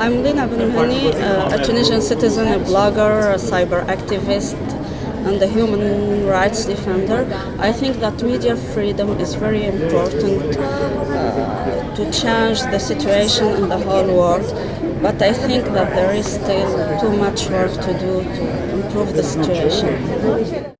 I'm Lina Ben Mhenni, uh, a Tunisian citizen, a blogger, a cyber activist, and a human rights defender. I think that media freedom is very important uh, to change the situation in the whole world. But I think that there is still too much work to do to improve the situation.